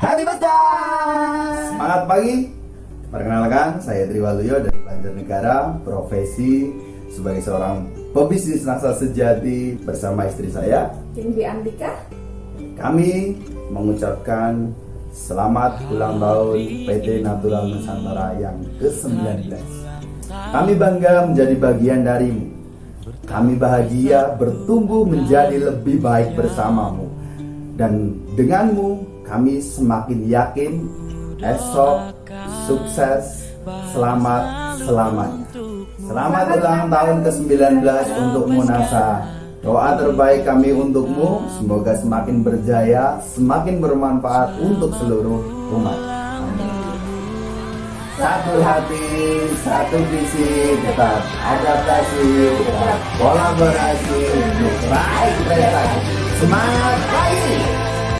Happy birthday! Semangat pagi. Perkenalkan, saya Triwaluyo dari Banjarnegara, profesi sebagai seorang pebisnis nasa sejati bersama istri saya. Cindy Andika. Kami mengucapkan selamat ulang tahun PT Natural Nusantara yang ke-19. Kami bangga menjadi bagian darimu. Kami bahagia bertumbuh menjadi lebih baik bersamamu. Dan denganmu kami semakin yakin esok sukses selamat selamanya. Selamat ulang tahun ke-19 untuk Munasa. Doa terbaik kami untukmu, semoga semakin berjaya, semakin bermanfaat untuk seluruh umat. Satu hati, satu visi, tetap adaptasi, tetap kolaborasi, untuk raih prestasi. Semangat pagi!